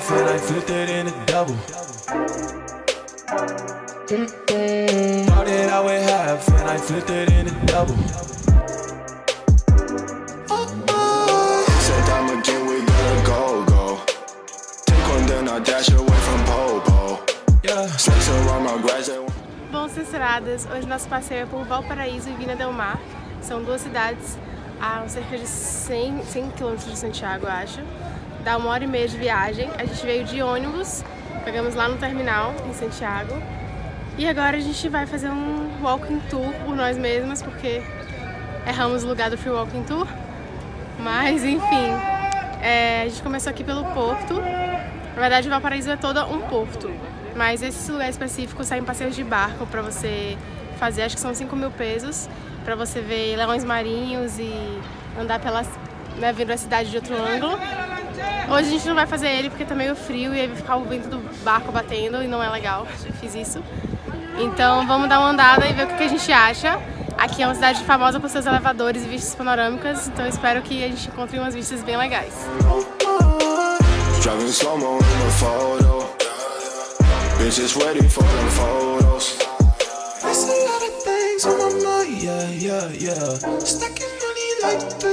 flipped it in a double. Started out with half and I flipped it in a double. Said time again, we gotta go, go. Take one, then I dash away from Popo. Yeah. Snakes around my grass, they want- Bom, censuradas, hoje nosso passeio é por Valparaíso e Vina Del Mar. São duas cidades a cerca de 100, 100 km de Santiago, eu acho. Dá uma hora e meia de viagem. A gente veio de ônibus, pegamos lá no terminal, em Santiago. E agora a gente vai fazer um walking tour por nós mesmas, porque erramos o lugar do free walking tour. Mas, enfim, é, a gente começou aqui pelo porto. Na verdade, Valparaíso é todo um porto. Mas esse lugar específico saem passeios de barco pra você fazer, acho que são 5 mil pesos, pra você ver leões marinhos e andar pelas, né, a cidade de outro ângulo. Hoje a gente não vai fazer ele porque tá meio frio e aí vai ficar o vento do barco batendo e não é legal, eu fiz isso. Então vamos dar uma andada e ver o que, a gente acha. Aqui é uma cidade famosa por seus elevadores e vistas panorâmicas, então espero que a gente encontre umas vistas bem legais.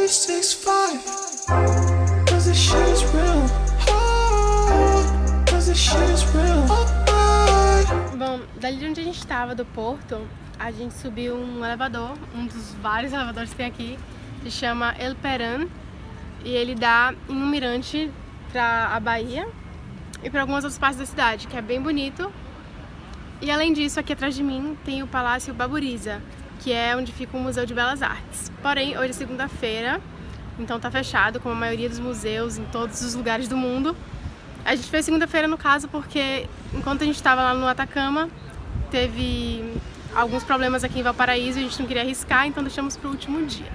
Stacking Bom, dali de onde a gente estava, do porto, a gente subiu um elevador, um dos vários elevadores que tem aqui, se chama El Peran, e ele dá em um mirante para a Bahia e para algumas outras partes da cidade, que é bem bonito. E além disso, aqui atrás de mim tem o Palácio Baburiza, que é onde fica o Museu de Belas Artes. Porém, hoje é segunda-feira, então tá fechado, como a maioria dos museus em todos os lugares do mundo. A gente fez segunda-feira no caso porque enquanto a gente estava lá no Atacama, teve alguns problemas aqui em Valparaíso e a gente não queria arriscar, então deixamos pro último dia.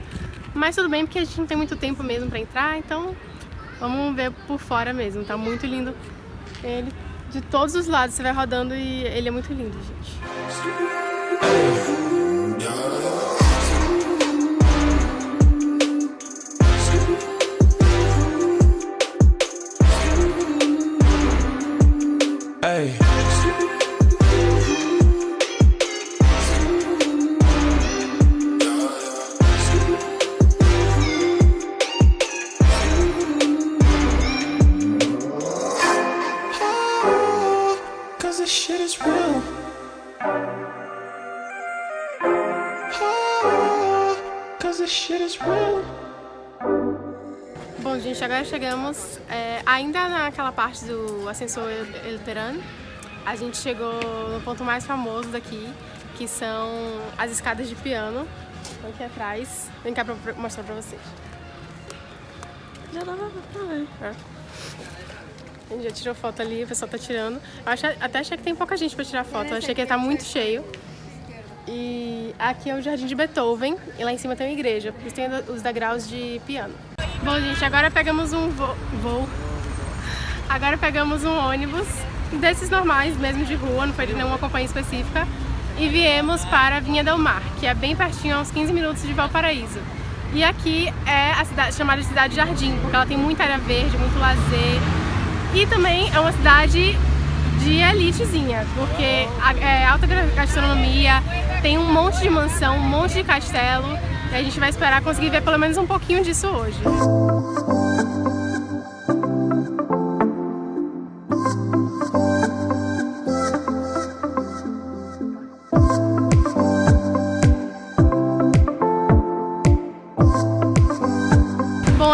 Mas tudo bem porque a gente não tem muito tempo mesmo para entrar, então vamos ver por fora mesmo. Tá muito lindo ele. De todos os lados você vai rodando e ele é muito lindo, gente. Bom, gente, agora chegamos é, ainda naquela parte do ascensor El Peran. A gente chegou no ponto mais famoso daqui, que são as escadas de piano. Estão aqui atrás. Vem cá pra mostrar pra vocês. Já dava pra ver. A gente já tirou foto ali, o pessoal tá tirando. Eu achei- até achei que tem pouca gente pra tirar foto. Eu achei que ia estar muito cheio. E aqui é o Jardim de Beethoven e lá em cima tem uma igreja, por isso tem os degraus de piano. Bom, gente, agora pegamos um vo- voo. Agora pegamos um ônibus desses normais, mesmo de rua, não foi de nenhuma companhia específica. E viemos para Vinha Del Mar, que é bem pertinho, uns 15 minutos de Valparaíso. E aqui é a cidade chamada de Cidade Jardim, porque ela tem muita área verde, muito lazer. E também é uma cidade de elitezinha, porque é alta gastronomia, tem um monte de mansão, um monte de castelo, e a gente vai esperar conseguir ver pelo menos um pouquinho disso hoje.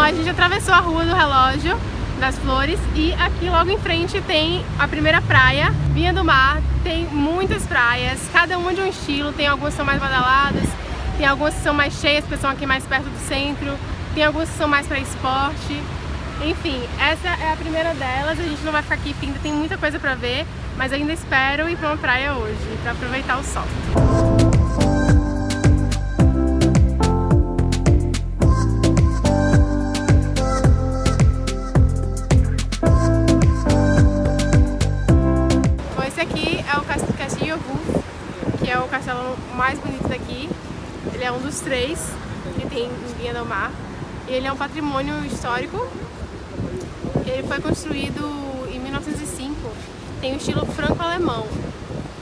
A gente atravessou a rua do relógio das flores e aqui logo em frente tem a primeira praia, Vinha do Mar. Tem muitas praias, cada uma de um estilo, tem algumas que são mais badaladas, tem algumas que são mais cheias, porque são aqui mais perto do centro, tem algumas que são mais para esporte. Enfim, essa é a primeira delas, a gente não vai ficar aqui, ainda tem muita coisa para ver, mas ainda espero ir para uma praia hoje, para aproveitar o sol. Mais bonito daqui. Ele é um dos três que tem em Vinha do Mar. E ele é um patrimônio histórico. Ele foi construído em 1905 tem o estilo franco-alemão.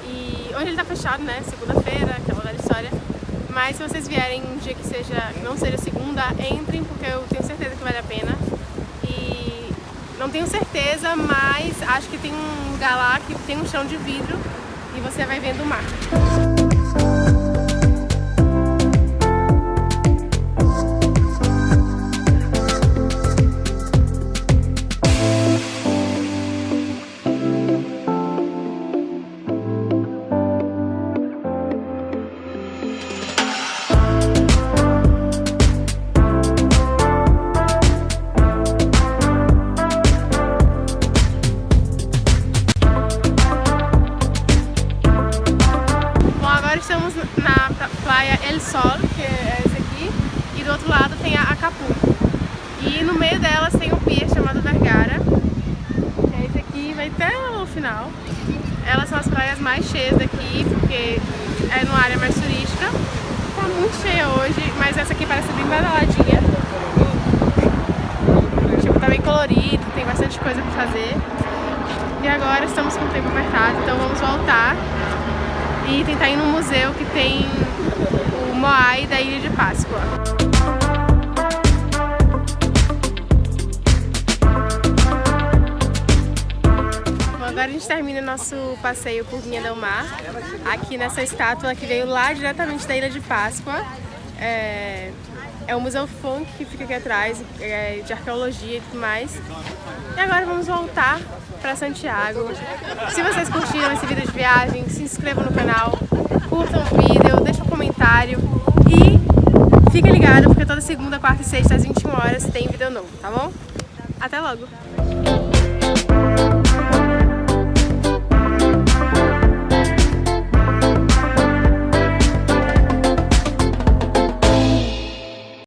E hoje ele tá fechado, né? Segunda-feira, aquela velha história. Mas se vocês vierem um dia que seja, não seja segunda, entrem, porque eu tenho certeza que vale a pena. E não tenho certeza, mas acho que tem um lugar lá que tem um chão de vidro e você vai vendo o mar. El Sol, que é esse aqui, e do outro lado tem a Acapulco. E no meio delas tem um pier chamado Vergara, que é esse aqui, vai até o final. Elas são as praias mais cheias daqui, porque é numa área mais turística. Tá muito cheia hoje, mas essa aqui parece bem badaladinha. Tipo, tá bem colorido, tem bastante coisa pra fazer. E agora estamos com o tempo apertado, então vamos voltar e tentar ir no museu que tem Moai da Ilha de Páscoa. Bom, agora a gente termina nosso passeio por Vinha Del Mar, aqui nessa estátua que veio lá diretamente da Ilha de Páscoa. É, é o Museu Funk que fica aqui atrás, é, de arqueologia e tudo mais. E agora vamos voltar para Santiago. Se vocês curtiram esse vídeo de viagem, se inscrevam no canal, curtam o vídeo, deixem um comentário fiquem ligados porque toda segunda, quarta e sexta às 21 horas tem vídeo novo, tá bom? Até logo!